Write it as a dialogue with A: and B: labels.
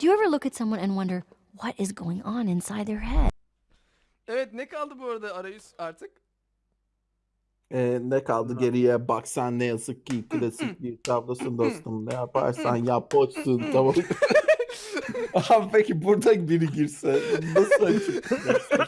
A: Do you ever look at someone and wonder what is going on inside their head?
B: Evet ne kaldı bu arada arayüz artık?
C: Ee, ne kaldı geriye? Bak sen ne yazık ki klasik bir tablosun dostum. Ne yaparsan yap boşsun tamam. Abi peki burada biri girse nasıl açıklayacaksın?